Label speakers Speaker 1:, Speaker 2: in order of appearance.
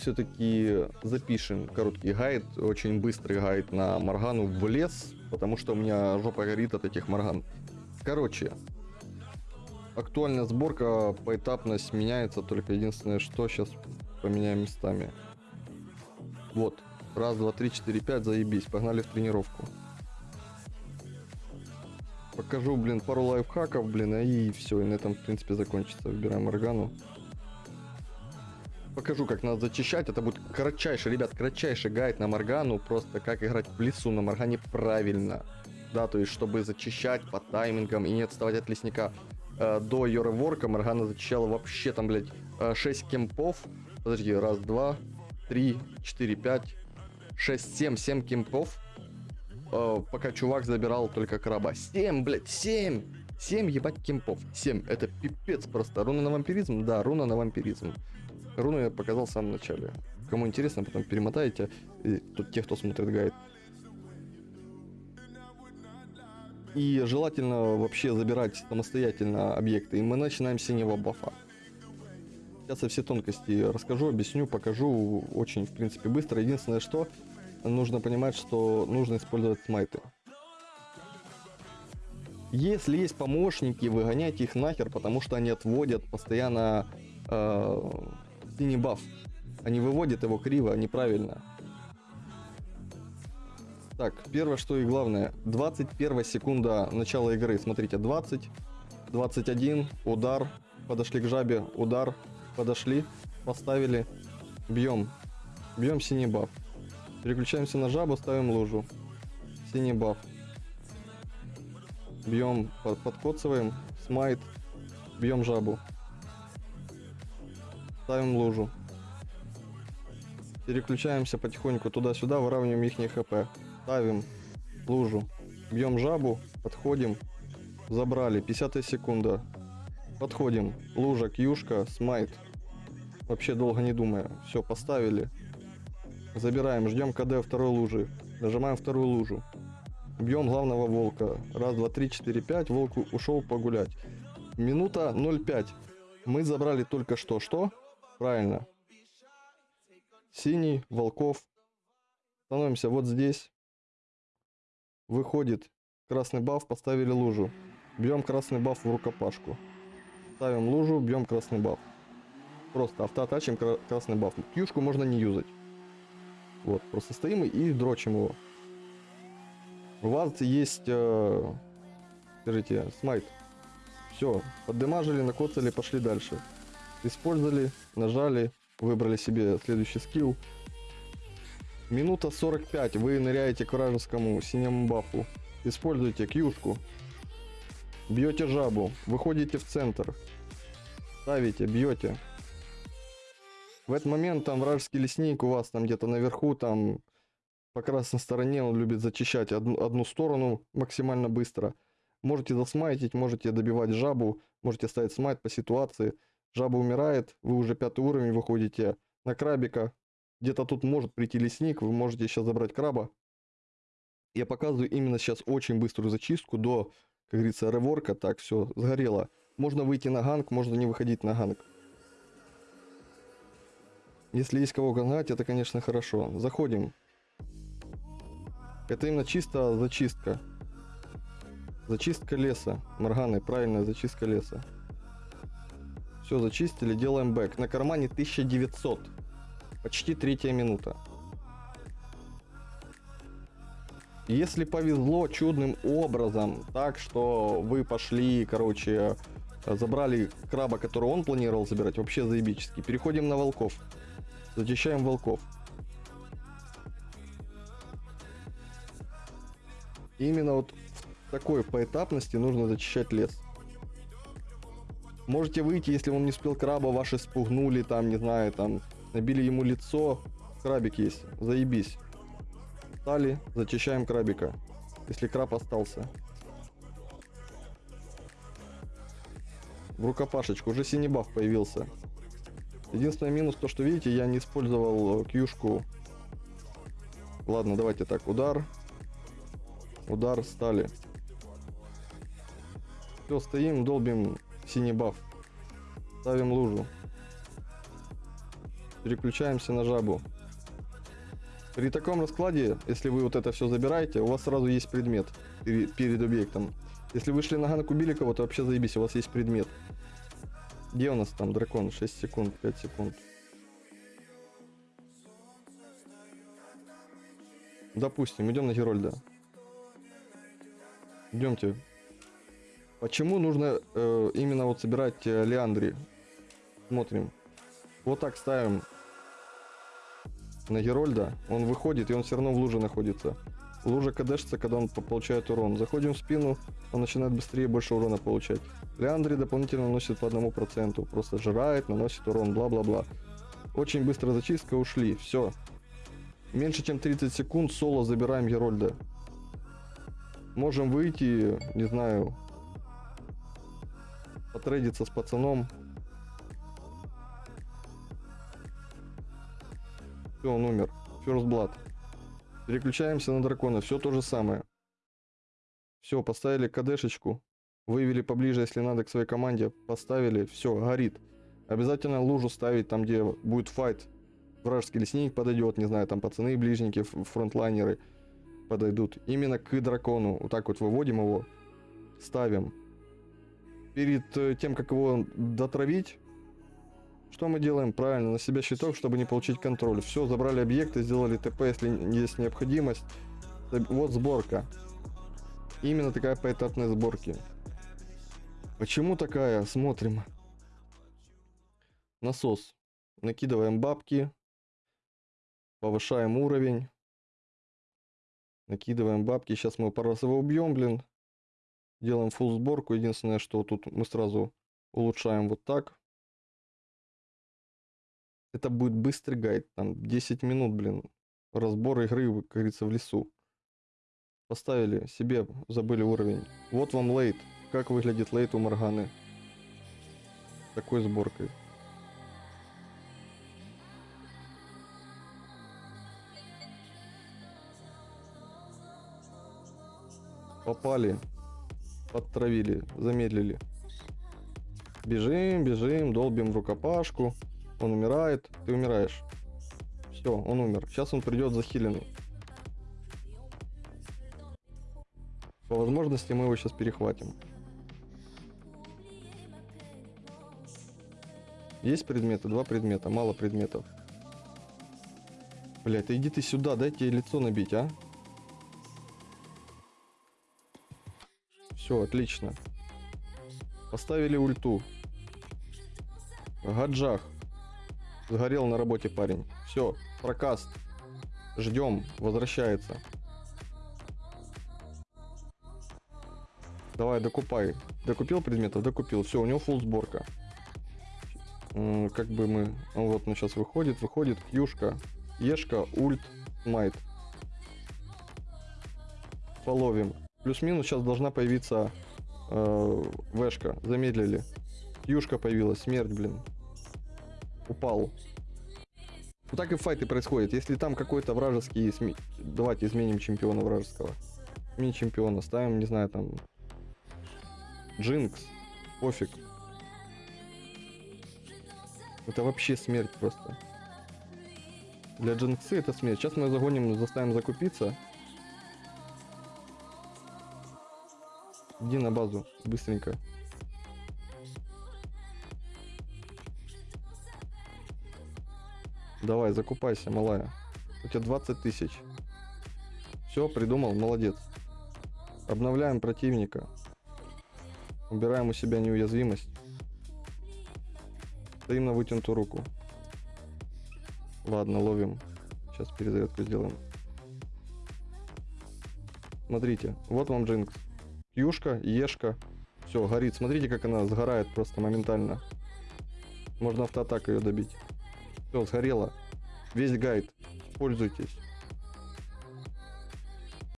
Speaker 1: все-таки запишем короткий гайд, очень быстрый гайд на Моргану в лес, потому что у меня жопа горит от этих Морган. Короче, актуальная сборка, поэтапность меняется, только единственное, что сейчас поменяем местами. Вот, раз, два, три, четыре, пять, заебись, погнали в тренировку. Покажу, блин, пару лайфхаков, блин, и все, и на этом, в принципе, закончится. Выбираем Моргану покажу, как надо зачищать. Это будет кратчайший, ребят, кратчайший гайд на Моргану. Просто как играть в лесу на Моргане правильно. Да, то есть, чтобы зачищать по таймингам и не отставать от лесника. Э, до Йореворка Моргана зачищала вообще там, блядь, 6 э, кемпов. Подожди, раз, два, три, четыре, пять, шесть, семь, семь кемпов. Э, пока чувак забирал только краба. Семь, блядь, семь! 7 ебать кемпов. 7. Это пипец просто. Руна на вампиризм? Да, руна на вампиризм. Руну я показал в самом начале. Кому интересно, потом перемотайте. И тут те, кто смотрит гайд. И желательно вообще забирать самостоятельно объекты. И мы начинаем с синего бафа. Сейчас я все тонкости расскажу, объясню, покажу очень, в принципе, быстро. Единственное, что нужно понимать, что нужно использовать смайты. Если есть помощники, выгоняйте их нахер, потому что они отводят постоянно э, синий баф. Они выводят его криво, неправильно. Так, первое, что и главное. 21 секунда начала игры. Смотрите, 20, 21, удар. Подошли к жабе, удар. Подошли, поставили. Бьем. Бьем синий баф. Переключаемся на жабу, ставим лужу. Синий баф. Бьем, под, подкоцываем, смайт. Бьем жабу. Ставим лужу. Переключаемся потихоньку туда-сюда, выравниваем их хп. Ставим лужу. Бьем жабу, подходим. Забрали. 50 секунда. Подходим. Лужа, кьюшка, смайт. Вообще долго не думая. Все, поставили. Забираем, ждем КД второй лужи. Нажимаем вторую лужу. Бьем главного волка. Раз, два, три, четыре, пять. Волк ушел погулять. Минута 0,5. Мы забрали только что что? Правильно. Синий, волков. Становимся вот здесь. Выходит красный баф, поставили лужу. Бьем красный баф в рукопашку. Ставим лужу, бьем красный баф. Просто автоатачим красный баф. Кьюшку можно не юзать. Вот, просто стоим и дрочим его. У вас есть, э, скажите, смайт. Все, поддемажили, накоцали, пошли дальше использовали, нажали, выбрали себе следующий скилл. Минута 45, вы ныряете к вражескому синему бафу, используйте кьюшку, бьете жабу, выходите в центр, ставите, бьете. В этот момент там вражеский лесник у вас там где-то наверху, там по красной стороне он любит зачищать одну, одну сторону максимально быстро. Можете засмайтить, можете добивать жабу, можете ставить смайт по ситуации. Жаба умирает, вы уже пятый уровень выходите на крабика. Где-то тут может прийти лесник, вы можете сейчас забрать краба. Я показываю именно сейчас очень быструю зачистку до, как говорится, реворка. Так, все, сгорело. Можно выйти на gank, можно не выходить на gank. Если есть кого ганкать, это, конечно, хорошо. Заходим. Это именно чисто зачистка. Зачистка леса. Морганы, правильная зачистка леса. Все, зачистили, делаем back. На кармане 1900. Почти третья минута. Если повезло чудным образом, так что вы пошли, короче, забрали краба, который он планировал забирать, вообще заебически. Переходим на волков. Зачищаем волков. именно вот в такой поэтапности нужно зачищать лес. Можете выйти, если он не успел краба, ваши спугнули, там, не знаю, там, набили ему лицо. Крабик есть, заебись. Стали, зачищаем крабика, если краб остался. В рукопашечку, уже синий баф появился. Единственный минус, то что видите, я не использовал кьюшку. Ладно, давайте так, удар. Удар, стали. Все, стоим, долбим синий баф. Ставим лужу. Переключаемся на жабу. При таком раскладе, если вы вот это все забираете, у вас сразу есть предмет пере- перед объектом. Если вышли на ганку Биликова, то вообще заебись, у вас есть предмет. Где у нас там дракон? 6 секунд, 5 секунд. Допустим, идем на Герольда. Идемте. Почему нужно э, именно вот собирать э, Леандри? Смотрим. Вот так ставим на Герольда. Он выходит, и он все равно в луже находится. Лужа кадешится, когда он по- получает урон. Заходим в спину, он начинает быстрее больше урона получать. Леандри дополнительно наносит по одному проценту. Просто жирает, наносит урон, бла-бла-бла. Очень быстро зачистка, ушли. Все. Меньше чем 30 секунд соло забираем Герольда. Можем выйти, не знаю, потрейдиться с пацаном. Все, он умер. First Blood. Переключаемся на дракона. Все то же самое. Все, поставили кадешечку. Вывели поближе, если надо, к своей команде. Поставили. Все, горит. Обязательно лужу ставить там, где будет файт. Вражеский лесник подойдет, не знаю, там пацаны, ближники, фронтлайнеры подойдут. Именно к дракону. Вот так вот выводим его. Ставим. Перед э, тем, как его дотравить, что мы делаем? Правильно, на себя щиток, чтобы не получить контроль. Все, забрали объекты, сделали ТП, если есть необходимость. Вот сборка. Именно такая поэтапная сборки. Почему такая? Смотрим. Насос. Накидываем бабки. Повышаем уровень. Накидываем бабки. Сейчас мы пару раз его убьем, блин. Делаем full сборку. Единственное, что тут мы сразу улучшаем вот так. Это будет быстрый гайд. Там 10 минут, блин. Разбор игры, как говорится, в лесу. Поставили себе, забыли уровень. Вот вам лейт. Как выглядит лейт у Морганы. Такой сборкой. Попали. Подтравили. Замедлили. Бежим, бежим, долбим рукопашку. Он умирает. Ты умираешь. Все, он умер. Сейчас он придет захиленный. По возможности мы его сейчас перехватим. Есть предметы? Два предмета. Мало предметов. Блять, иди ты сюда, дайте ей лицо набить, а? Все, отлично. Поставили ульту. Гаджах. Сгорел на работе парень. Все, прокаст. Ждем, возвращается. Давай, докупай. Докупил предметов? Докупил. Все, у него фул сборка. Как бы мы... ну Вот он сейчас выходит, выходит. Кьюшка, Ешка, ульт, майт. Половим. Плюс-минус сейчас должна появиться э, Вешка. Замедлили. Кьюшка появилась. Смерть, блин. Упал. Вот так и файты происходят. Если там какой-то вражеский... сме- Давайте изменим чемпиона вражеского. Сменим чемпиона. Ставим, не знаю, там... Джинкс. Пофиг. Это вообще смерть просто. Для Джинксы это смерть. Сейчас мы загоним, заставим закупиться. Иди на базу, быстренько. Давай, закупайся, малая. У тебя 20 тысяч. Все, придумал, молодец. Обновляем противника. Убираем у себя неуязвимость. Стоим на вытянутую руку. Ладно, ловим. Сейчас перезарядку сделаем. Смотрите, вот вам Джинкс. Кьюшка, Ешка. Все, горит. Смотрите, как она сгорает просто моментально. Можно автоатакой ее добить. Все, сгорела. Весь гайд. Пользуйтесь.